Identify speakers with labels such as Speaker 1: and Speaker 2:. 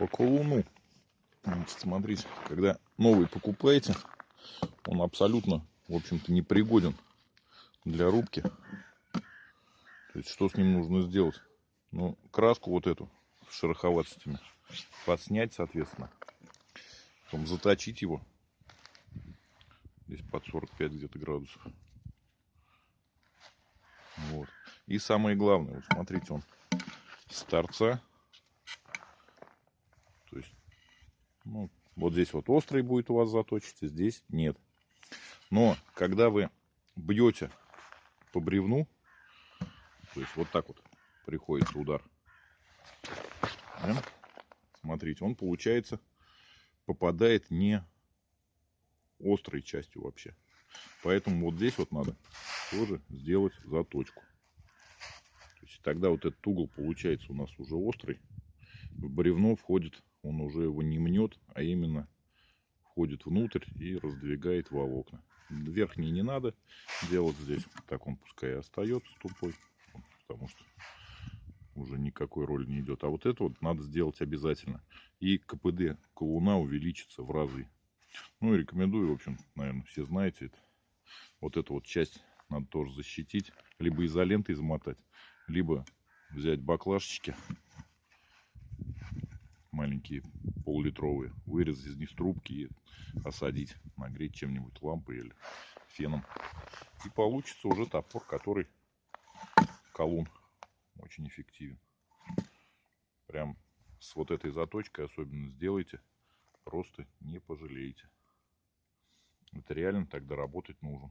Speaker 1: по колуну. Смотрите, когда новый покупаете, он абсолютно, в общем-то, непригоден для рубки. То есть, что с ним нужно сделать? Ну, краску вот эту с шероховатостями подснять, соответственно. Потом заточить его. Здесь под 45 где-то градусов. Вот. И самое главное, вот смотрите, он с торца. То есть, ну, вот здесь вот острый будет у вас заточиться, здесь нет. Но когда вы бьете по бревну, то есть вот так вот приходится удар. Да? Смотрите, он получается попадает не острой частью вообще. Поэтому вот здесь вот надо тоже сделать заточку. То есть тогда вот этот угол получается у нас уже острый. В бревно входит, он уже его не мнет, а именно входит внутрь и раздвигает волокна. Верхний не надо делать здесь. Так он пускай остается тупой. Потому что уже никакой роли не идет. А вот это вот надо сделать обязательно. И КПД колуна увеличится в разы. Ну и рекомендую, в общем, наверное, все знаете это. Вот эту вот часть надо тоже защитить. Либо изолентой замотать, либо взять баклажечки маленькие, пол-литровые, вырезать из них трубки и осадить, нагреть чем-нибудь, лампой или феном. И получится уже топор, который колун очень эффективен. Прям с вот этой заточкой особенно сделайте, просто не пожалеете. Это реально тогда работать нужен.